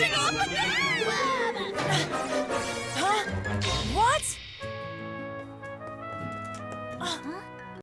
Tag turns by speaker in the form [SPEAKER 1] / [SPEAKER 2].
[SPEAKER 1] blasting off again!
[SPEAKER 2] Huh? What?
[SPEAKER 1] Uh,